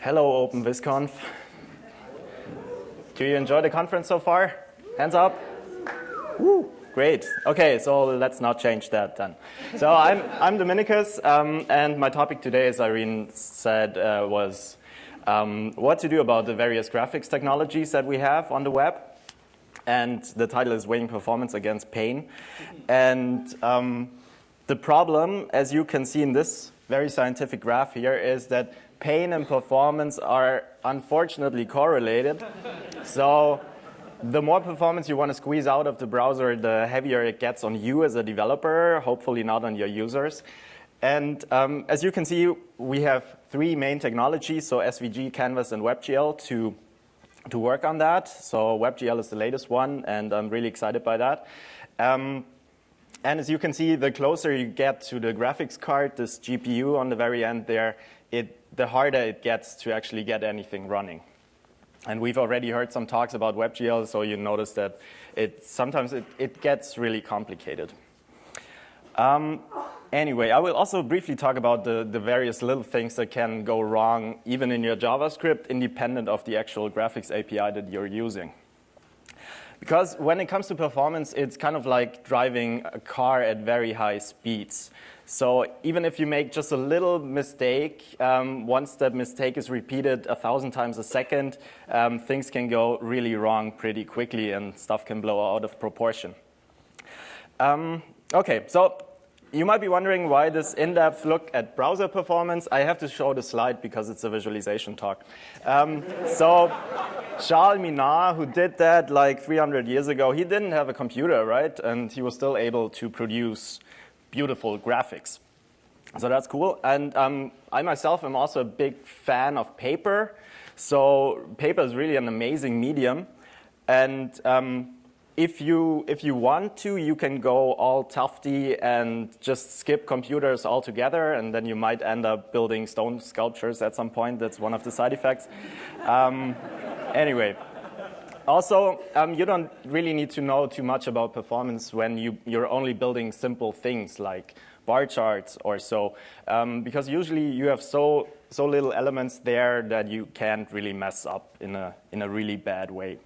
Hello, OpenVisConf. Do you enjoy the conference so far? Hands up. Woo, great. Okay, so let's not change that then. So I'm, I'm Dominikus, um, and my topic today, as Irene said, uh, was um, what to do about the various graphics technologies that we have on the web. And the title is Weighing Performance Against Pain. And um, the problem, as you can see in this very scientific graph here, is that pain and performance are unfortunately correlated. so the more performance you want to squeeze out of the browser, the heavier it gets on you as a developer, hopefully not on your users. And um, as you can see, we have three main technologies, so SVG, Canvas, and WebGL to, to work on that. So WebGL is the latest one, and I'm really excited by that. Um, and as you can see, the closer you get to the graphics card, this GPU on the very end there, it the harder it gets to actually get anything running. And we've already heard some talks about WebGL, so you notice that it sometimes it, it gets really complicated. Um, anyway, I will also briefly talk about the, the various little things that can go wrong even in your JavaScript independent of the actual graphics API that you're using. Because when it comes to performance, it's kind of like driving a car at very high speeds. So even if you make just a little mistake, um, once that mistake is repeated a thousand times a second, um, things can go really wrong pretty quickly and stuff can blow out of proportion. Um, okay, so you might be wondering why this in-depth look at browser performance. I have to show the slide because it's a visualization talk. Um, so Charles Minard, who did that like 300 years ago, he didn't have a computer, right? And he was still able to produce beautiful graphics. So that's cool. And um, I myself am also a big fan of paper. So paper is really an amazing medium. And um, if you, if you want to, you can go all Tufte and just skip computers altogether, and then you might end up building stone sculptures at some point. That's one of the side effects. Um, anyway, also, um, you don't really need to know too much about performance when you, you're only building simple things like bar charts or so, um, because usually you have so, so little elements there that you can't really mess up in a, in a really bad way.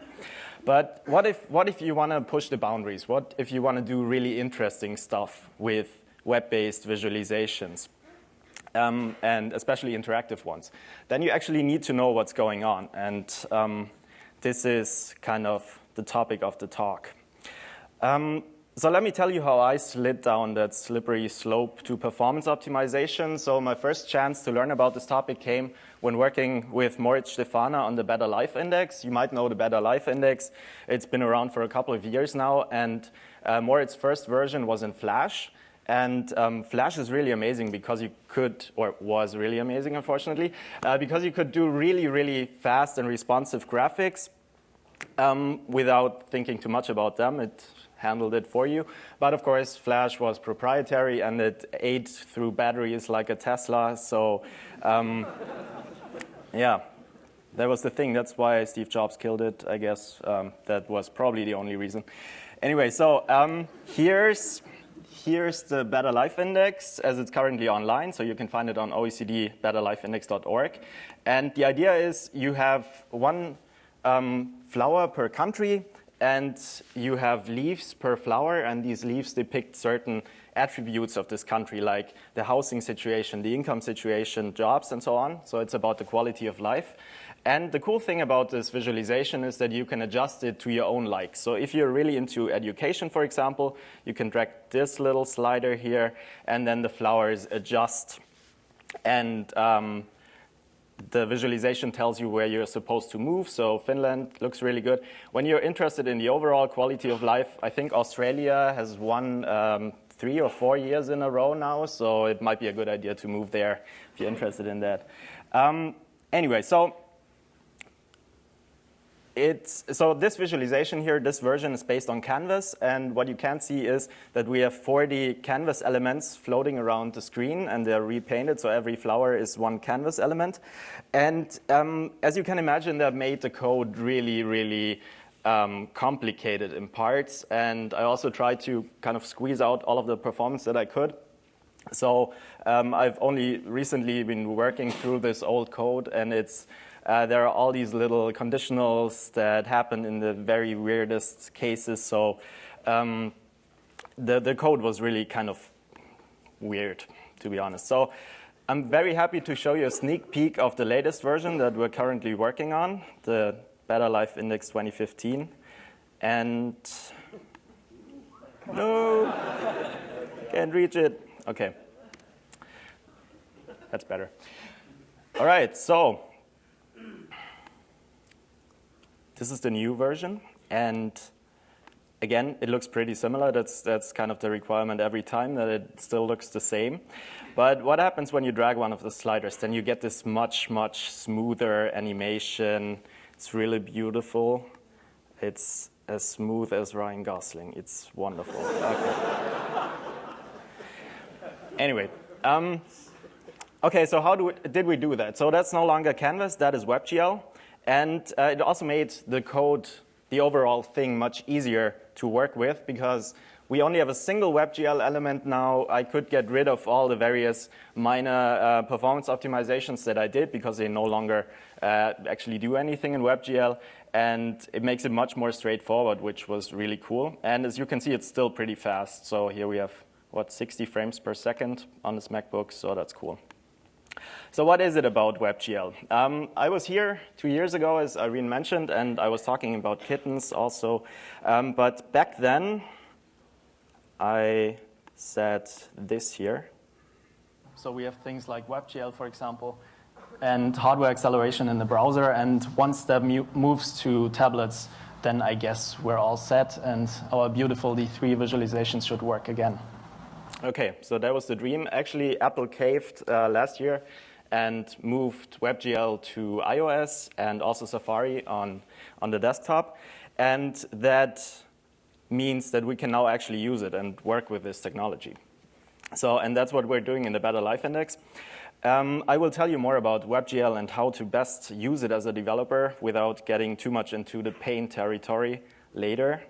But what if, what if you want to push the boundaries? What if you want to do really interesting stuff with web-based visualizations? Um, and especially interactive ones, then you actually need to know what's going on. And um, this is kind of the topic of the talk. Um, so let me tell you how I slid down that slippery slope to performance optimization. So my first chance to learn about this topic came when working with Moritz Stefaner on the Better Life Index. You might know the Better Life Index. It's been around for a couple of years now, and uh, Moritz's first version was in Flash. And um, Flash is really amazing because you could, or was really amazing, unfortunately, uh, because you could do really, really fast and responsive graphics um, without thinking too much about them. It handled it for you. But of course, Flash was proprietary and it ate through batteries like a Tesla. So um, yeah, that was the thing. That's why Steve Jobs killed it, I guess. Um, that was probably the only reason. Anyway, so um, here's here's the Better Life Index as it's currently online. So you can find it on oecdbetterlifeindex.org. And the idea is you have one um, flower per country, and you have leaves per flower, and these leaves depict certain attributes of this country, like the housing situation, the income situation, jobs, and so on. So it's about the quality of life. And the cool thing about this visualization is that you can adjust it to your own likes. So if you're really into education, for example, you can drag this little slider here, and then the flowers adjust. And um, the visualization tells you where you're supposed to move. So Finland looks really good. When you're interested in the overall quality of life, I think Australia has won um, three or four years in a row now. So it might be a good idea to move there if you're interested in that. Um, anyway, so it's, so this visualization here, this version is based on Canvas, and what you can see is that we have 40 Canvas elements floating around the screen, and they're repainted, so every flower is one Canvas element. And um, as you can imagine, that made the code really, really um, complicated in parts, and I also tried to kind of squeeze out all of the performance that I could. So um, I've only recently been working through this old code, and it's uh, there are all these little conditionals that happen in the very weirdest cases. So um, the, the code was really kind of weird, to be honest. So I'm very happy to show you a sneak peek of the latest version that we're currently working on, the Better Life Index 2015. And no, can't reach it. Okay, that's better. All right, so this is the new version, and again, it looks pretty similar. That's, that's kind of the requirement every time, that it still looks the same. But what happens when you drag one of the sliders? Then you get this much, much smoother animation. It's really beautiful. It's as smooth as Ryan Gosling. It's wonderful. Okay. Anyway, um, okay, so how we, did we do that? So that's no longer Canvas, that is WebGL. And uh, it also made the code, the overall thing, much easier to work with because we only have a single WebGL element now. I could get rid of all the various minor uh, performance optimizations that I did because they no longer uh, actually do anything in WebGL. And it makes it much more straightforward, which was really cool. And as you can see, it's still pretty fast. So here we have, what, 60 frames per second on this MacBook, so that's cool. So what is it about WebGL? Um, I was here two years ago, as Irene mentioned, and I was talking about kittens also. Um, but back then, I said this here. So we have things like WebGL, for example, and hardware acceleration in the browser. And once that moves to tablets, then I guess we're all set, and our beautiful D3 visualizations should work again. Okay, so that was the dream. Actually, Apple caved uh, last year and moved WebGL to iOS and also Safari on, on the desktop. And that means that we can now actually use it and work with this technology. So, and that's what we're doing in the Better Life Index. Um, I will tell you more about WebGL and how to best use it as a developer without getting too much into the pain territory later.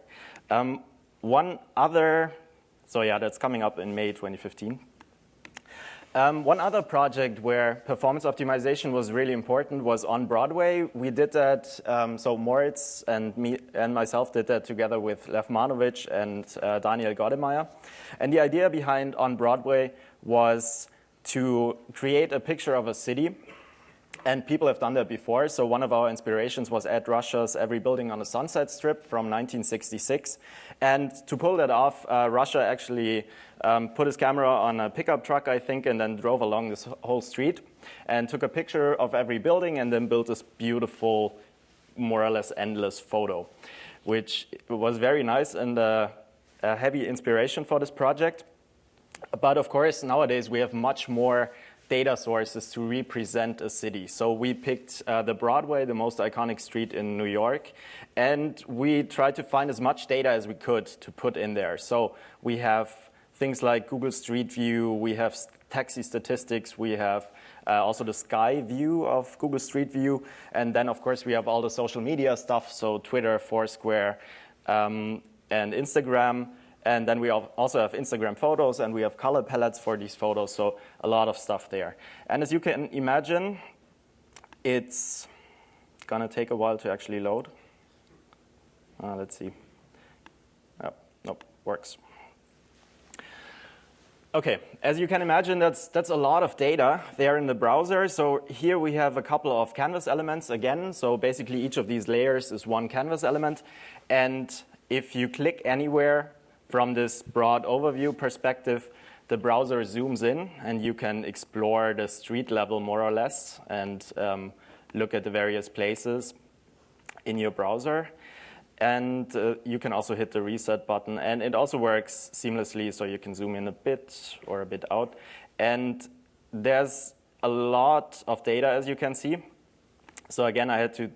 Um, one other, so yeah, that's coming up in May 2015. Um, one other project where performance optimization was really important was on Broadway. We did that, um, so Moritz and me and myself did that together with Lev Manovich and uh, Daniel Goddemeyer. And the idea behind On Broadway was to create a picture of a city and people have done that before. So one of our inspirations was Ed Ruscha's Every Building on a Sunset Strip from 1966. And to pull that off, uh, Ruscha actually um, put his camera on a pickup truck, I think, and then drove along this whole street and took a picture of every building and then built this beautiful, more or less endless photo, which was very nice and uh, a heavy inspiration for this project. But of course, nowadays we have much more data sources to represent a city. So we picked uh, the Broadway, the most iconic street in New York, and we tried to find as much data as we could to put in there. So we have things like Google Street View, we have taxi statistics, we have uh, also the sky view of Google Street View, and then of course we have all the social media stuff, so Twitter, Foursquare, um, and Instagram. And then we also have Instagram photos and we have color palettes for these photos, so a lot of stuff there. And as you can imagine, it's gonna take a while to actually load. Uh, let's see. Oh, nope, works. Okay, as you can imagine, that's, that's a lot of data there in the browser. So here we have a couple of canvas elements again. So basically each of these layers is one canvas element. And if you click anywhere from this broad overview perspective, the browser zooms in and you can explore the street level more or less and um, look at the various places in your browser. And uh, you can also hit the reset button. And it also works seamlessly, so you can zoom in a bit or a bit out. And there's a lot of data, as you can see. So again, I had to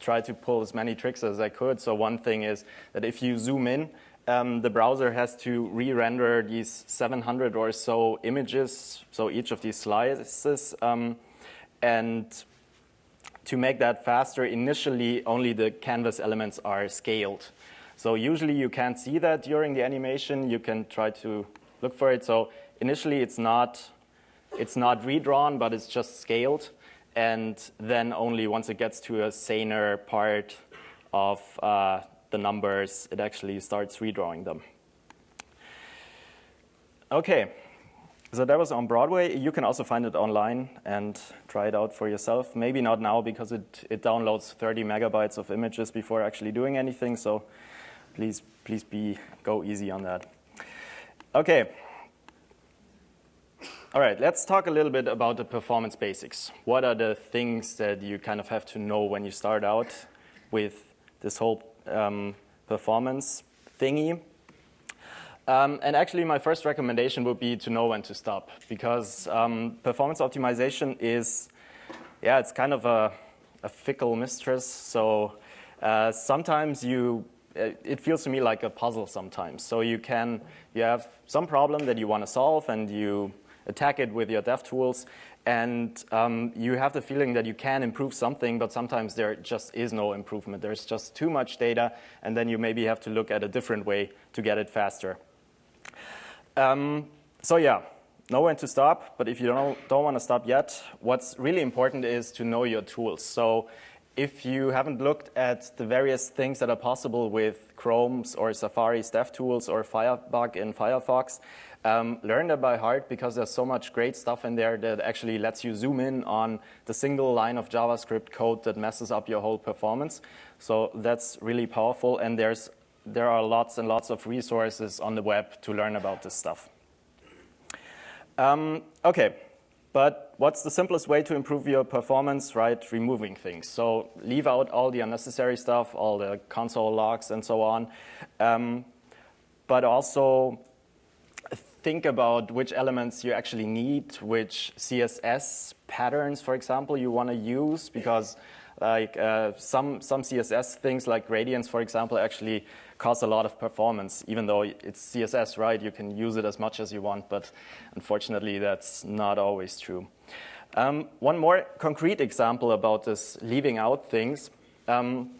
try to pull as many tricks as I could. So one thing is that if you zoom in, um, the browser has to re-render these 700 or so images, so each of these slices. Um, and to make that faster, initially only the canvas elements are scaled. So usually you can't see that during the animation. You can try to look for it. So initially it's not, it's not redrawn, but it's just scaled. And then only once it gets to a saner part of uh, the numbers, it actually starts redrawing them. Okay, so that was on Broadway. You can also find it online and try it out for yourself. Maybe not now because it, it downloads 30 megabytes of images before actually doing anything. So please, please be, go easy on that. Okay. All right, let's talk a little bit about the performance basics. What are the things that you kind of have to know when you start out with this whole um, performance thingy? Um, and actually, my first recommendation would be to know when to stop, because um, performance optimization is, yeah, it's kind of a, a fickle mistress. So uh, sometimes you, uh, it feels to me like a puzzle sometimes. So you can, you have some problem that you want to solve, and you attack it with your dev tools, and um, you have the feeling that you can improve something, but sometimes there just is no improvement. There's just too much data, and then you maybe have to look at a different way to get it faster. Um, so yeah, know when to stop, but if you don't, don't want to stop yet, what's really important is to know your tools. So if you haven't looked at the various things that are possible with Chrome's or Safari's dev tools or Firebug in Firefox, um, learn that by heart because there's so much great stuff in there that actually lets you zoom in on the single line of JavaScript code that messes up your whole performance. So that's really powerful, and there's there are lots and lots of resources on the web to learn about this stuff. Um, okay, but what's the simplest way to improve your performance, right? Removing things. So leave out all the unnecessary stuff, all the console logs and so on. Um, but also think about which elements you actually need, which CSS patterns, for example, you want to use, because like uh, some, some CSS things like gradients, for example, actually costs a lot of performance, even though it's CSS, right? You can use it as much as you want, but unfortunately, that's not always true. Um, one more concrete example about this leaving out things. Um,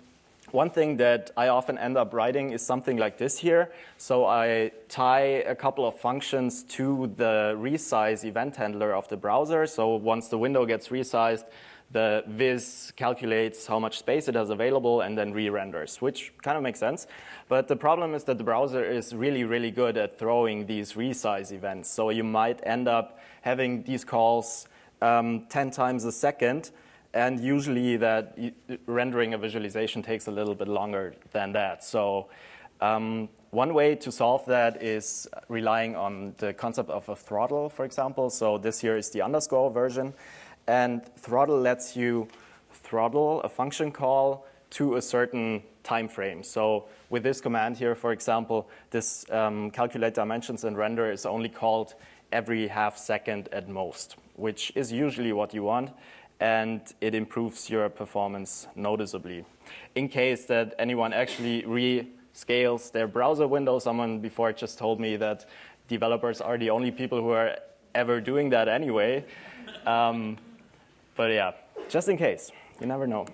one thing that I often end up writing is something like this here. So I tie a couple of functions to the resize event handler of the browser. So once the window gets resized, the viz calculates how much space it has available and then re-renders, which kind of makes sense. But the problem is that the browser is really, really good at throwing these resize events. So you might end up having these calls um, 10 times a second, and usually that rendering a visualization takes a little bit longer than that. So um, one way to solve that is relying on the concept of a throttle, for example. So this here is the underscore version. And throttle lets you throttle a function call to a certain time frame. So with this command here, for example, this um, calculate dimensions and render is only called every half second at most, which is usually what you want, and it improves your performance noticeably. In case that anyone actually rescales their browser window, someone before just told me that developers are the only people who are ever doing that anyway. Um, but yeah, just in case, you never know.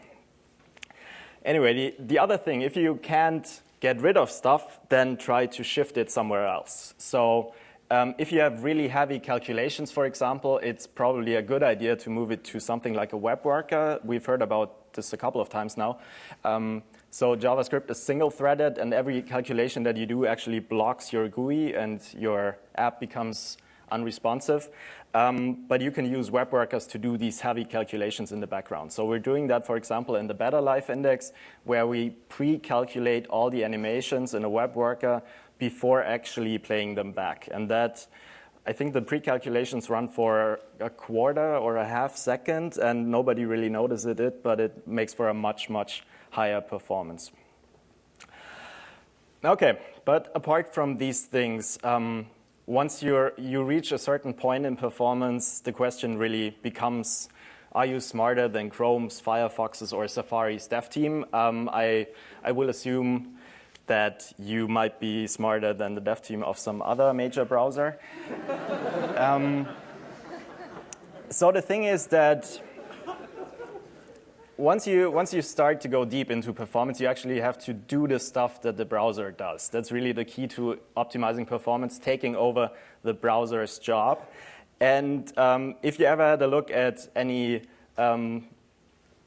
Anyway, the, the other thing, if you can't get rid of stuff, then try to shift it somewhere else. So um, if you have really heavy calculations, for example, it's probably a good idea to move it to something like a web worker. We've heard about this a couple of times now. Um, so JavaScript is single-threaded, and every calculation that you do actually blocks your GUI, and your app becomes unresponsive. Um, but you can use web workers to do these heavy calculations in the background. So we're doing that, for example, in the Better Life Index, where we pre-calculate all the animations in a web worker before actually playing them back. And that, I think the pre-calculations run for a quarter or a half second, and nobody really notices it, but it makes for a much, much higher performance. Okay, but apart from these things, um, once you you reach a certain point in performance, the question really becomes, are you smarter than Chrome's, Firefox's, or Safari's dev team? Um, I, I will assume that you might be smarter than the dev team of some other major browser. um, so the thing is that once you once you start to go deep into performance, you actually have to do the stuff that the browser does. That's really the key to optimizing performance, taking over the browser's job. And um, if you ever had a look at any um,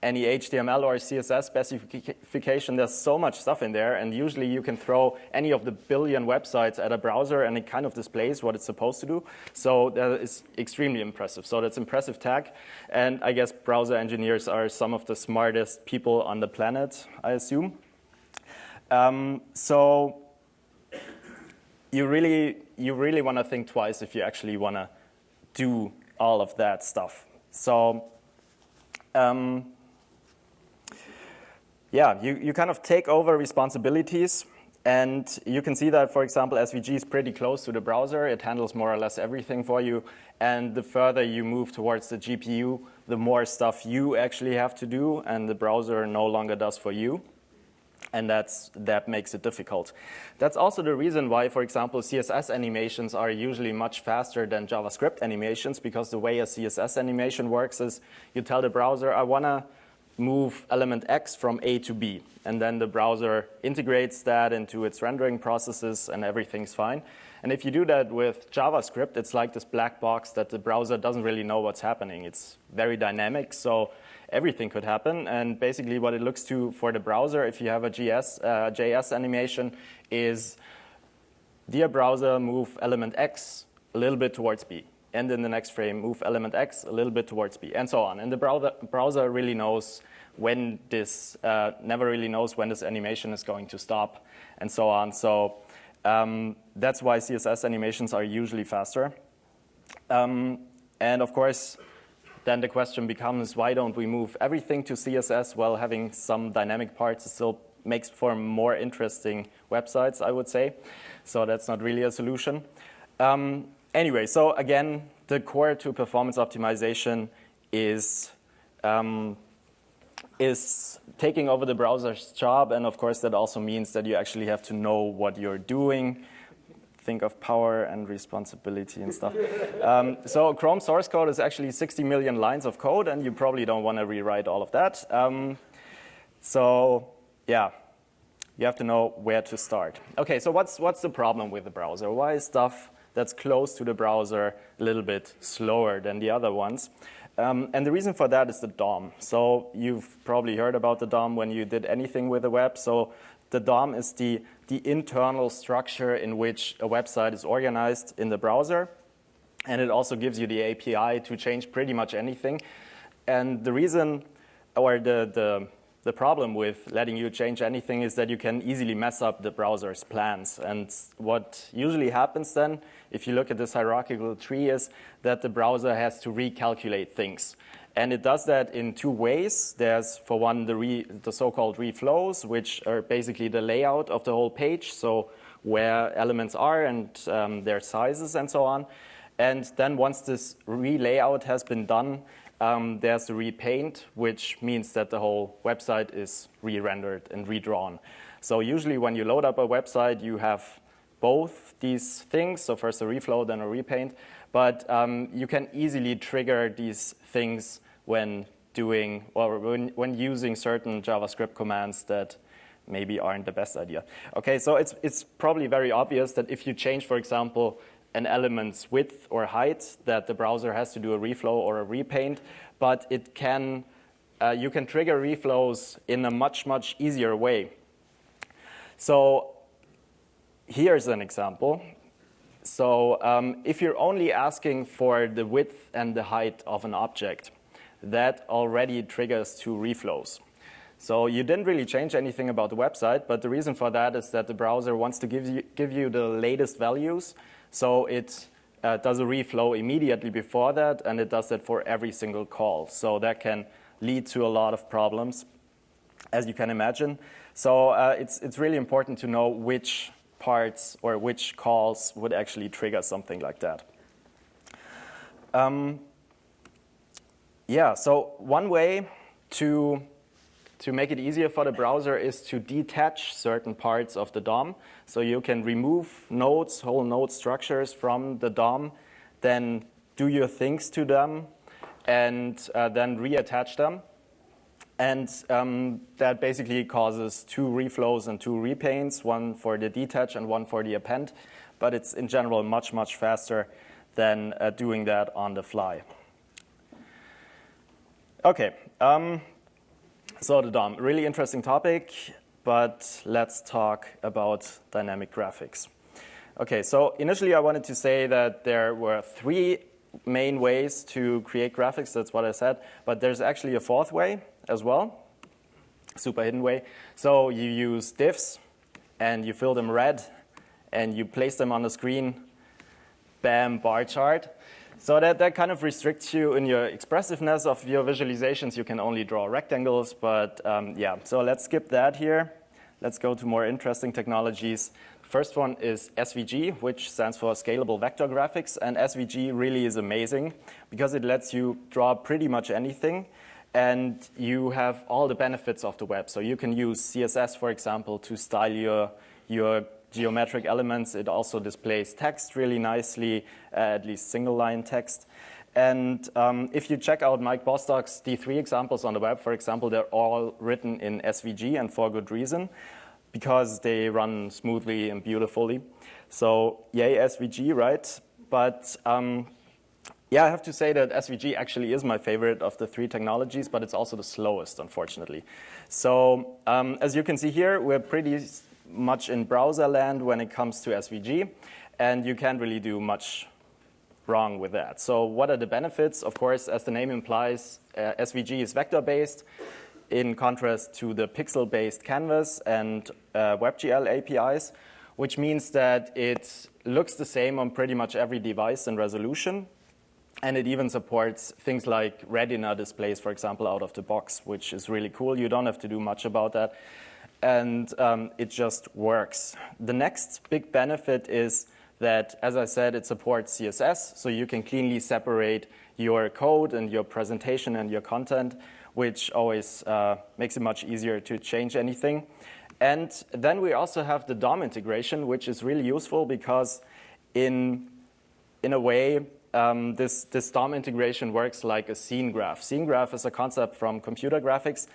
any HTML or CSS specification, there's so much stuff in there, and usually you can throw any of the billion websites at a browser and it kind of displays what it's supposed to do. So that is extremely impressive. So that's impressive tech, and I guess browser engineers are some of the smartest people on the planet, I assume. Um, so you really, you really want to think twice if you actually want to do all of that stuff. So um, yeah, you, you kind of take over responsibilities and you can see that, for example, SVG is pretty close to the browser. It handles more or less everything for you. And the further you move towards the GPU, the more stuff you actually have to do and the browser no longer does for you. And that's, that makes it difficult. That's also the reason why, for example, CSS animations are usually much faster than JavaScript animations because the way a CSS animation works is you tell the browser, I want to move element X from A to B. And then the browser integrates that into its rendering processes and everything's fine. And if you do that with JavaScript, it's like this black box that the browser doesn't really know what's happening. It's very dynamic, so everything could happen. And basically what it looks to for the browser, if you have a GS, uh, JS animation, is dear browser, move element X a little bit towards B and in the next frame move element X a little bit towards B, and so on. And the browser, browser really knows when this, uh, never really knows when this animation is going to stop and so on. So um, that's why CSS animations are usually faster. Um, and of course, then the question becomes, why don't we move everything to CSS while having some dynamic parts still makes for more interesting websites, I would say. So that's not really a solution. Um, anyway, so again, the core to performance optimization is um, is taking over the browser's job, and of course that also means that you actually have to know what you're doing. Think of power and responsibility and stuff. um, so Chrome source code is actually 60 million lines of code, and you probably don't want to rewrite all of that. Um, so yeah, you have to know where to start. Okay, so what's, what's the problem with the browser? Why is stuff that's close to the browser a little bit slower than the other ones? Um, and the reason for that is the DOM. So you've probably heard about the DOM when you did anything with the web. So the DOM is the, the internal structure in which a website is organized in the browser. And it also gives you the API to change pretty much anything. And the reason, or the, the the problem with letting you change anything is that you can easily mess up the browser's plans. And what usually happens then, if you look at this hierarchical tree, is that the browser has to recalculate things. And it does that in two ways. There's, for one, the, the so-called reflows, which are basically the layout of the whole page, so where elements are and um, their sizes and so on. And then once this relayout has been done, um, there's a repaint, which means that the whole website is re-rendered and redrawn. So usually when you load up a website, you have both these things, so first a reflow, then a repaint, but um, you can easily trigger these things when doing, or when, when using certain JavaScript commands that maybe aren't the best idea. Okay, so it's, it's probably very obvious that if you change, for example, an element's width or height that the browser has to do a reflow or a repaint, but it can, uh, you can trigger reflows in a much, much easier way. So here's an example. So um, if you're only asking for the width and the height of an object, that already triggers two reflows. So you didn't really change anything about the website, but the reason for that is that the browser wants to give you, give you the latest values so it uh, does a reflow immediately before that, and it does that for every single call. So that can lead to a lot of problems, as you can imagine. So uh, it's, it's really important to know which parts or which calls would actually trigger something like that. Um, yeah, so one way to to make it easier for the browser is to detach certain parts of the DOM. So you can remove nodes, whole node structures from the DOM, then do your things to them, and uh, then reattach them. And um, that basically causes two reflows and two repaints, one for the detach and one for the append. But it's in general much, much faster than uh, doing that on the fly. Okay, um, so the DOM, really interesting topic, but let's talk about dynamic graphics. Okay, so initially I wanted to say that there were three main ways to create graphics, that's what I said, but there's actually a fourth way as well, super hidden way. So you use divs and you fill them red and you place them on the screen, bam, bar chart. So that, that kind of restricts you in your expressiveness of your visualizations. You can only draw rectangles, but um, yeah. So let's skip that here. Let's go to more interesting technologies. First one is SVG, which stands for Scalable Vector Graphics. And SVG really is amazing because it lets you draw pretty much anything and you have all the benefits of the web. So you can use CSS, for example, to style your, your geometric elements. It also displays text really nicely, uh, at least single line text. And um, if you check out Mike Bostock's D3 examples on the web, for example, they're all written in SVG and for good reason because they run smoothly and beautifully. So yay SVG, right? But um, yeah, I have to say that SVG actually is my favorite of the three technologies, but it's also the slowest, unfortunately. So um, as you can see here, we're pretty much in browser land when it comes to SVG, and you can't really do much wrong with that. So what are the benefits? Of course, as the name implies, uh, SVG is vector-based in contrast to the pixel-based canvas and uh, WebGL APIs, which means that it looks the same on pretty much every device and resolution. And it even supports things like retina displays, for example, out of the box, which is really cool. You don't have to do much about that. And um, it just works. The next big benefit is that, as I said, it supports CSS, so you can cleanly separate your code and your presentation and your content which always uh, makes it much easier to change anything. And then we also have the DOM integration, which is really useful because in, in a way, um, this, this DOM integration works like a scene graph. Scene graph is a concept from computer graphics.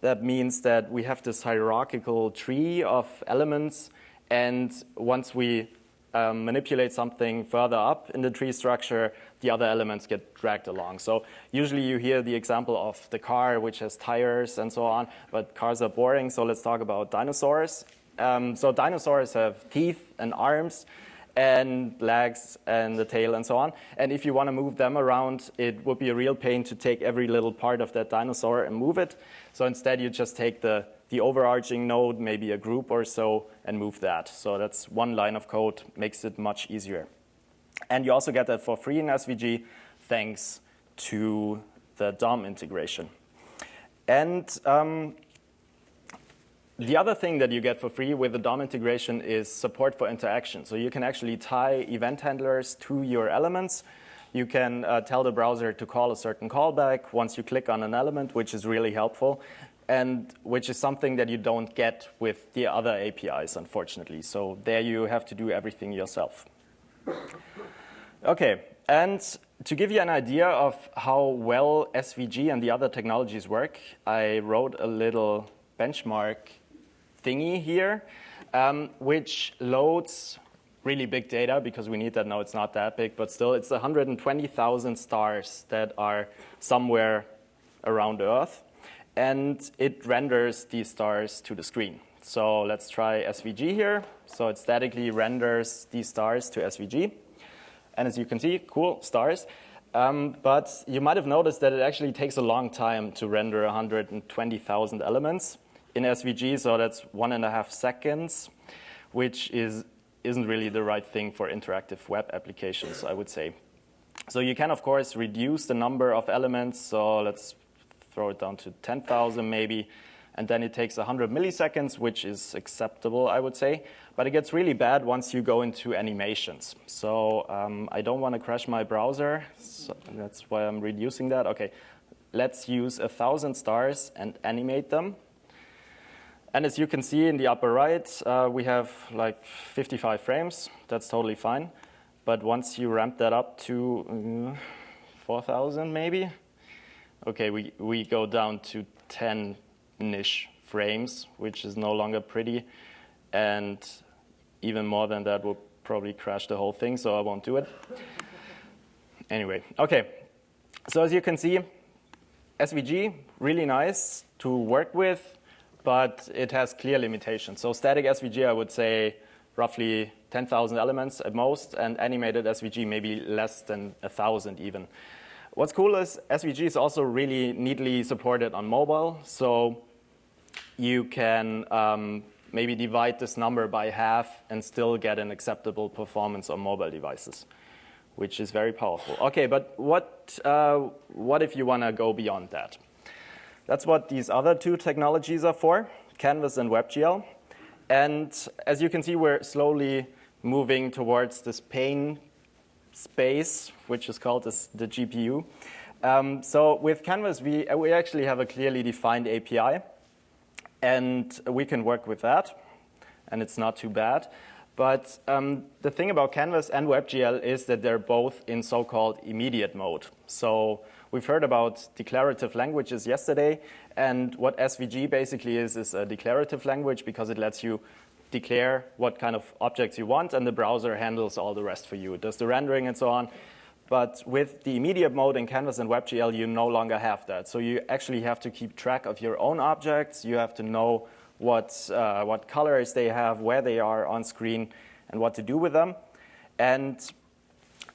That means that we have this hierarchical tree of elements, and once we um, manipulate something further up in the tree structure, the other elements get dragged along. So usually you hear the example of the car, which has tires and so on, but cars are boring, so let's talk about dinosaurs. Um, so dinosaurs have teeth and arms and legs and the tail and so on. And if you want to move them around, it would be a real pain to take every little part of that dinosaur and move it. So instead, you just take the, the overarching node, maybe a group or so, and move that. So that's one line of code, makes it much easier. And you also get that for free in SVG thanks to the DOM integration. And um, the other thing that you get for free with the DOM integration is support for interaction. So you can actually tie event handlers to your elements. You can uh, tell the browser to call a certain callback once you click on an element, which is really helpful, and which is something that you don't get with the other APIs, unfortunately. So there you have to do everything yourself. Okay, and to give you an idea of how well SVG and the other technologies work, I wrote a little benchmark thingy here, um, which loads really big data because we need that now. It's not that big, but still, it's 120,000 stars that are somewhere around Earth, and it renders these stars to the screen. So let's try SVG here. So it statically renders these stars to SVG. And as you can see, cool, stars. Um, but you might have noticed that it actually takes a long time to render 120,000 elements in SVG, so that's one and a half seconds, which is, isn't really the right thing for interactive web applications, I would say. So you can, of course, reduce the number of elements. So let's throw it down to 10,000 maybe and then it takes 100 milliseconds, which is acceptable, I would say. But it gets really bad once you go into animations. So um, I don't want to crash my browser, so that's why I'm reducing that. Okay, let's use a thousand stars and animate them. And as you can see in the upper right, uh, we have like 55 frames. That's totally fine. But once you ramp that up to uh, 4,000 maybe, okay, we, we go down to 10-ish frames, which is no longer pretty. And even more than that will probably crash the whole thing, so I won't do it. Anyway, okay. So as you can see, SVG, really nice to work with, but it has clear limitations. So static SVG, I would say roughly 10,000 elements at most, and animated SVG maybe less than 1,000 even. What's cool is SVG is also really neatly supported on mobile, so you can um, maybe divide this number by half and still get an acceptable performance on mobile devices, which is very powerful. Okay, but what, uh, what if you want to go beyond that? That's what these other two technologies are for, Canvas and WebGL. And as you can see, we're slowly moving towards this pane space, which is called this, the GPU. Um, so with Canvas, we, we actually have a clearly defined API, and we can work with that, and it's not too bad. But um, the thing about Canvas and WebGL is that they're both in so-called immediate mode. So we've heard about declarative languages yesterday, and what SVG basically is, is a declarative language because it lets you declare what kind of objects you want, and the browser handles all the rest for you. It does the rendering and so on. But with the immediate mode in Canvas and WebGL, you no longer have that. So you actually have to keep track of your own objects. You have to know what, uh, what colors they have, where they are on screen, and what to do with them. And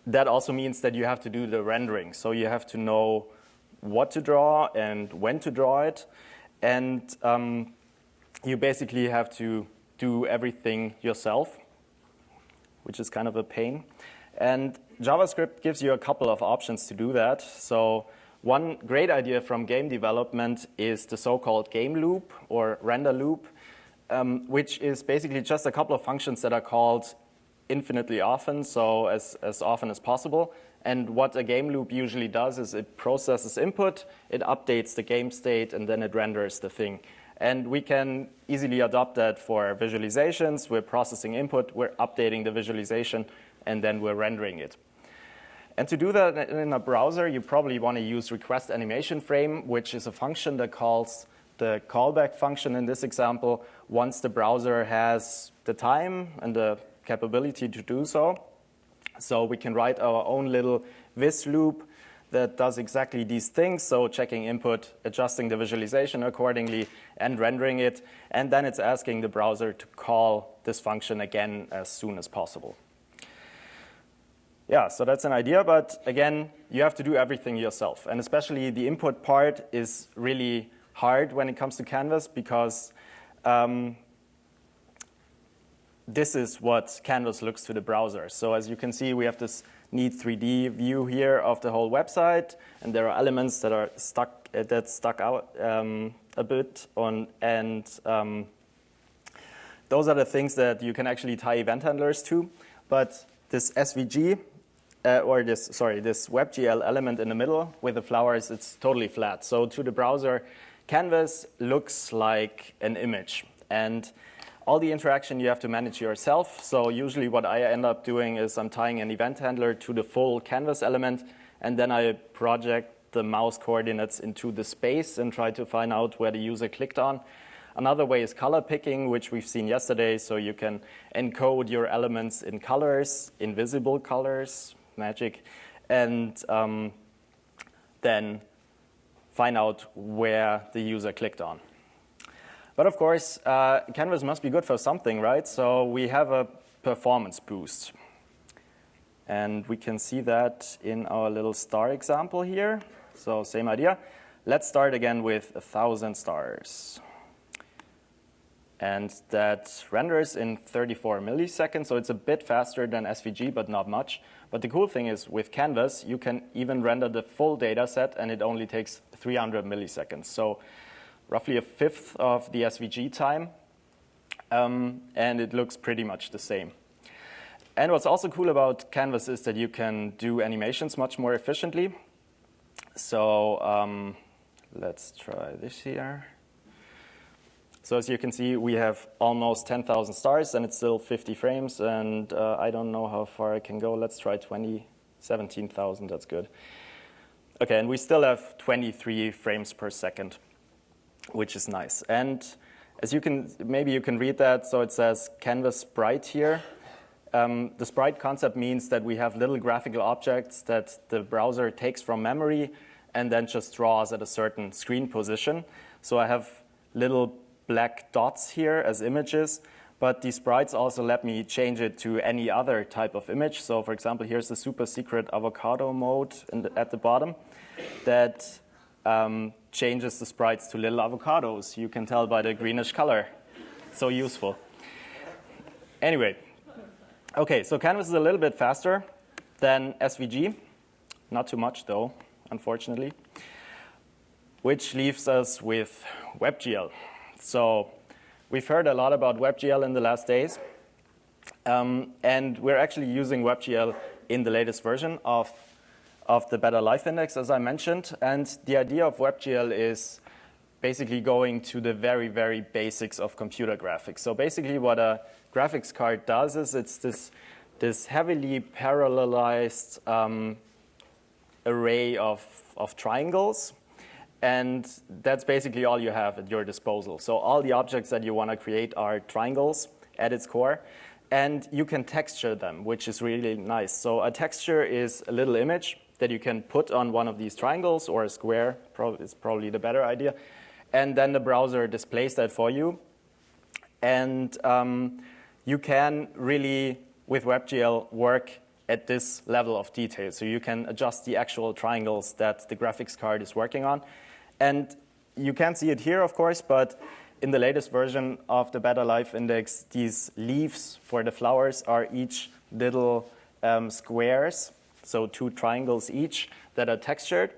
that also means that you have to do the rendering. So you have to know what to draw and when to draw it. And um, you basically have to do everything yourself, which is kind of a pain. And JavaScript gives you a couple of options to do that. So one great idea from game development is the so-called game loop or render loop, um, which is basically just a couple of functions that are called infinitely often, so as, as often as possible. And what a game loop usually does is it processes input, it updates the game state, and then it renders the thing. And we can easily adopt that for visualizations. We're processing input, we're updating the visualization, and then we're rendering it. And to do that in a browser, you probably want to use request animation frame, which is a function that calls the callback function in this example once the browser has the time and the capability to do so. So we can write our own little this loop that does exactly these things, so checking input, adjusting the visualization accordingly, and rendering it. And then it's asking the browser to call this function again as soon as possible yeah, so that's an idea, but again, you have to do everything yourself. And especially the input part is really hard when it comes to Canvas because um, this is what Canvas looks to the browser. So as you can see, we have this neat 3D view here of the whole website, and there are elements that are stuck uh, that stuck out um, a bit on, and um, those are the things that you can actually tie event handlers to. But this SVG uh, or this, sorry, this WebGL element in the middle with the flowers, it's totally flat. So to the browser, Canvas looks like an image. And all the interaction you have to manage yourself. So usually what I end up doing is I'm tying an event handler to the full Canvas element, and then I project the mouse coordinates into the space and try to find out where the user clicked on. Another way is color picking, which we've seen yesterday. So you can encode your elements in colors, invisible colors, magic, and um, then find out where the user clicked on. But of course, uh, Canvas must be good for something, right? So we have a performance boost. And we can see that in our little star example here. So same idea. Let's start again with 1,000 stars. And that renders in 34 milliseconds, so it's a bit faster than SVG, but not much. But the cool thing is with Canvas, you can even render the full data set and it only takes 300 milliseconds. So roughly a fifth of the SVG time. Um, and it looks pretty much the same. And what's also cool about Canvas is that you can do animations much more efficiently. So um, let's try this here. So as you can see, we have almost 10,000 stars, and it's still 50 frames, and uh, I don't know how far I can go. Let's try 20, 17,000, that's good. Okay, and we still have 23 frames per second, which is nice. And as you can, maybe you can read that, so it says canvas sprite here. Um, the sprite concept means that we have little graphical objects that the browser takes from memory and then just draws at a certain screen position. So I have little black dots here as images, but these sprites also let me change it to any other type of image. So for example, here's the super secret avocado mode the, at the bottom that um, changes the sprites to little avocados. You can tell by the greenish color. So useful. Anyway, okay, so Canvas is a little bit faster than SVG. Not too much though, unfortunately. Which leaves us with WebGL. So we've heard a lot about WebGL in the last days. Um, and we're actually using WebGL in the latest version of, of the Better Life Index, as I mentioned. And the idea of WebGL is basically going to the very, very basics of computer graphics. So basically what a graphics card does is it's this, this heavily parallelized um, array of, of triangles and that's basically all you have at your disposal. So all the objects that you want to create are triangles at its core. And you can texture them, which is really nice. So a texture is a little image that you can put on one of these triangles or a square is probably the better idea. And then the browser displays that for you. And um, you can really, with WebGL, work at this level of detail. So you can adjust the actual triangles that the graphics card is working on. And you can't see it here, of course, but in the latest version of the Better Life Index, these leaves for the flowers are each little um, squares, so two triangles each that are textured.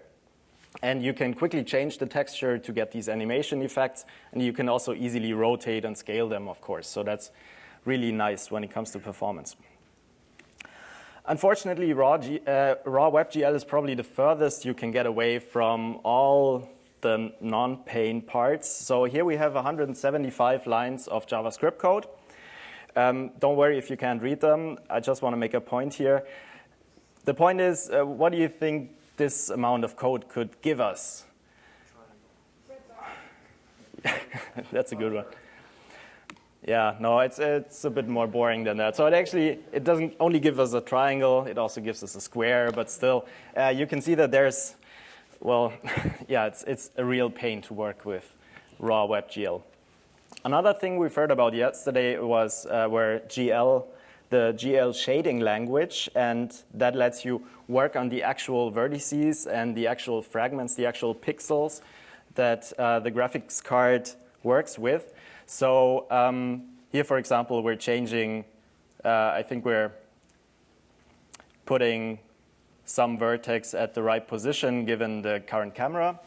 And you can quickly change the texture to get these animation effects, and you can also easily rotate and scale them, of course. So that's really nice when it comes to performance. Unfortunately, raw, G, uh, raw WebGL is probably the furthest you can get away from all the non-pain parts. So here we have 175 lines of JavaScript code. Um, don't worry if you can't read them. I just want to make a point here. The point is, uh, what do you think this amount of code could give us? That's a good one. Yeah, no, it's, it's a bit more boring than that. So it actually, it doesn't only give us a triangle, it also gives us a square, but still, uh, you can see that there's well, yeah, it's, it's a real pain to work with raw WebGL. Another thing we've heard about yesterday was uh, where GL, the GL shading language, and that lets you work on the actual vertices and the actual fragments, the actual pixels that uh, the graphics card works with. So um, here, for example, we're changing, uh, I think we're putting some vertex at the right position given the current camera.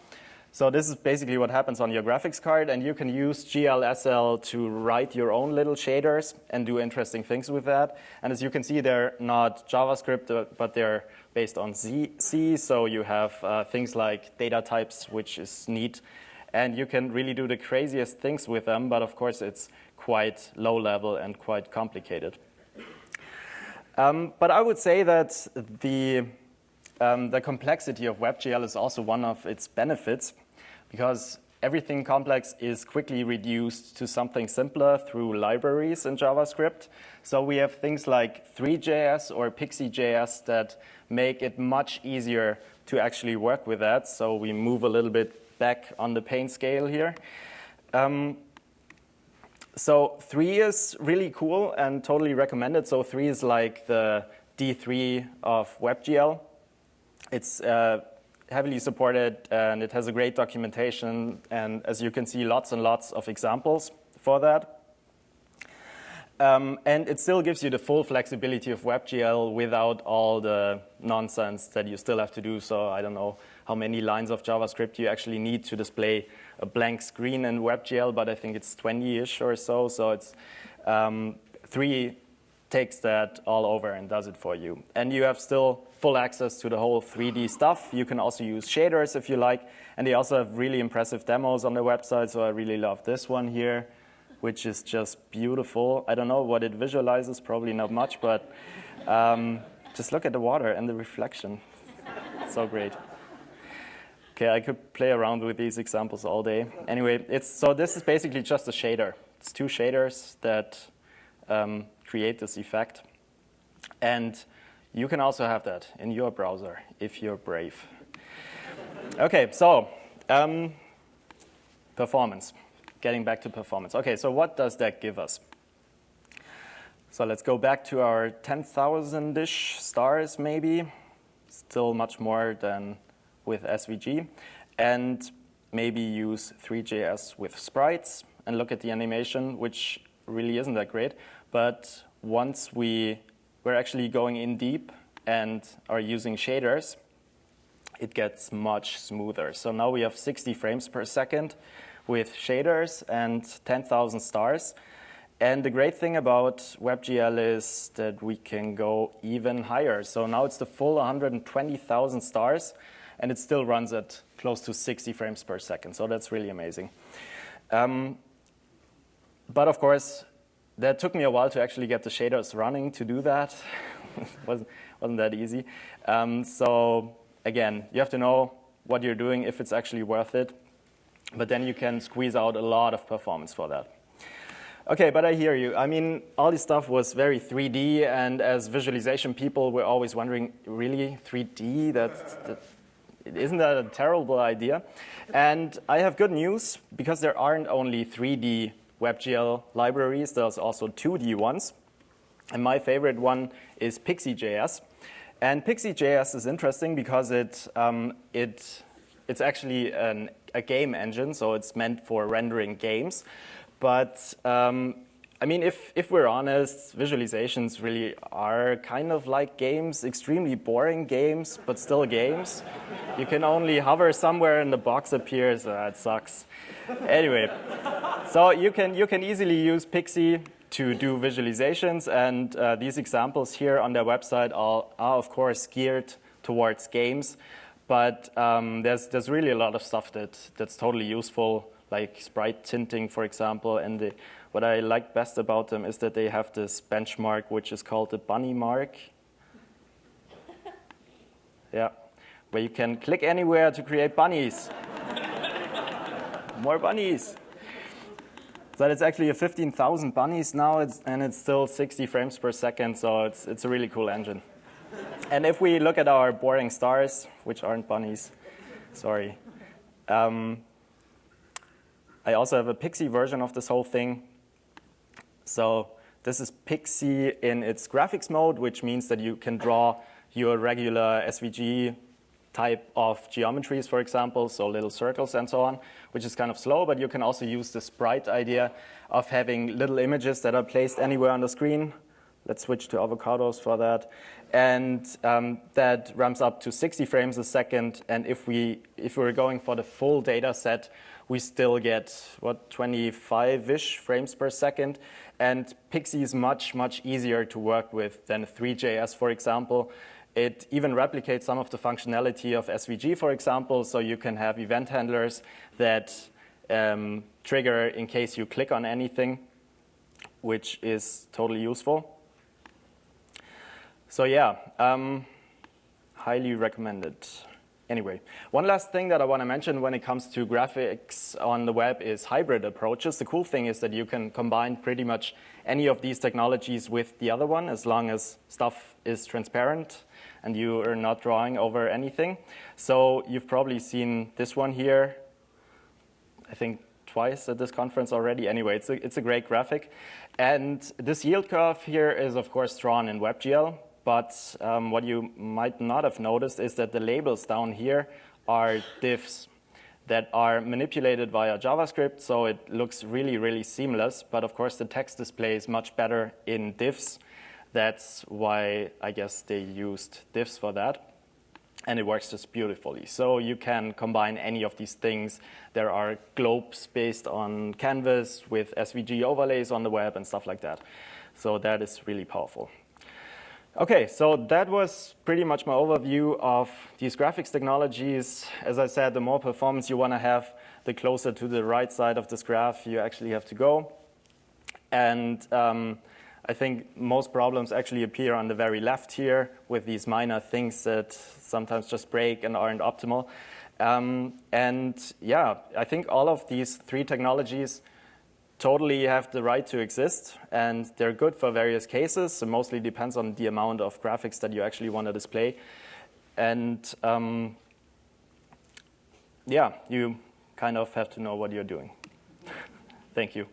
So this is basically what happens on your graphics card, and you can use GLSL to write your own little shaders and do interesting things with that. And as you can see, they're not JavaScript, uh, but they're based on C, so you have uh, things like data types, which is neat. And you can really do the craziest things with them, but of course it's quite low level and quite complicated. Um, but I would say that the um, the complexity of WebGL is also one of its benefits because everything complex is quickly reduced to something simpler through libraries in JavaScript. So we have things like Three.js or Pixi.js that make it much easier to actually work with that. So we move a little bit back on the pain scale here. Um, so 3 is really cool and totally recommended. So 3 is like the D3 of WebGL. It's uh, heavily supported and it has a great documentation and as you can see lots and lots of examples for that. Um, and it still gives you the full flexibility of WebGL without all the nonsense that you still have to do. So I don't know how many lines of JavaScript you actually need to display a blank screen in WebGL, but I think it's 20-ish or so. So it's um, three takes that all over and does it for you. And you have still full access to the whole 3D stuff. You can also use shaders if you like. And they also have really impressive demos on their website. So I really love this one here, which is just beautiful. I don't know what it visualizes, probably not much, but um, just look at the water and the reflection. so great. Okay, I could play around with these examples all day. Anyway, it's so this is basically just a shader. It's two shaders that um, create this effect. And you can also have that in your browser if you're brave. okay, so um, performance. Getting back to performance. Okay, so what does that give us? So let's go back to our 10,000-ish stars maybe. Still much more than with SVG. And maybe use Three.js with sprites and look at the animation, which really isn't that great. But once we, we're actually going in deep and are using shaders, it gets much smoother. So now we have 60 frames per second with shaders and 10,000 stars. And the great thing about WebGL is that we can go even higher. So now it's the full 120,000 stars, and it still runs at close to 60 frames per second. So that's really amazing. Um, but of course, that took me a while to actually get the shaders running to do that. wasn't, wasn't that easy. Um, so again, you have to know what you're doing, if it's actually worth it. But then you can squeeze out a lot of performance for that. Okay, but I hear you. I mean, all this stuff was very 3D, and as visualization people, we're always wondering, really, 3D? That's, that, isn't that a terrible idea? And I have good news, because there aren't only 3D WebGL libraries, there's also 2D ones. And my favorite one is Pixi.js. And Pixi.js is interesting because it, um, it, it's actually an, a game engine, so it's meant for rendering games. But um, I mean, if, if we're honest, visualizations really are kind of like games, extremely boring games, but still games. You can only hover somewhere and the box appears. Uh, it sucks. Anyway, so you can, you can easily use Pixi to do visualizations, and uh, these examples here on their website are, are, of course, geared towards games. But um, there's, there's really a lot of stuff that, that's totally useful like sprite tinting, for example. And the, what I like best about them is that they have this benchmark, which is called the bunny mark. yeah, where you can click anywhere to create bunnies. More bunnies. So it's actually a 15,000 bunnies now, it's, and it's still 60 frames per second, so it's, it's a really cool engine. and if we look at our boring stars, which aren't bunnies, sorry, um, I also have a Pixi version of this whole thing. So this is Pixi in its graphics mode, which means that you can draw your regular SVG type of geometries, for example, so little circles and so on, which is kind of slow, but you can also use the sprite idea of having little images that are placed anywhere on the screen. Let's switch to avocados for that. And um, that ramps up to 60 frames a second. And if, we, if we're going for the full data set, we still get, what, 25-ish frames per second. And Pixi is much, much easier to work with than Three.js, for example. It even replicates some of the functionality of SVG, for example, so you can have event handlers that um, trigger in case you click on anything, which is totally useful. So yeah, um, highly recommended. Anyway, one last thing that I want to mention when it comes to graphics on the web is hybrid approaches. The cool thing is that you can combine pretty much any of these technologies with the other one as long as stuff is transparent and you are not drawing over anything. So you've probably seen this one here, I think twice at this conference already. Anyway, it's a, it's a great graphic. And this yield curve here is, of course, drawn in WebGL. But um, what you might not have noticed is that the labels down here are divs that are manipulated via JavaScript, so it looks really, really seamless. But of course, the text display is much better in divs. That's why I guess they used divs for that. And it works just beautifully. So you can combine any of these things. There are globes based on Canvas with SVG overlays on the web and stuff like that. So that is really powerful. Okay, so that was pretty much my overview of these graphics technologies. As I said, the more performance you want to have, the closer to the right side of this graph you actually have to go. And um, I think most problems actually appear on the very left here with these minor things that sometimes just break and aren't optimal. Um, and yeah, I think all of these three technologies totally have the right to exist, and they're good for various cases. So mostly depends on the amount of graphics that you actually want to display. And um, yeah, you kind of have to know what you're doing. Thank you.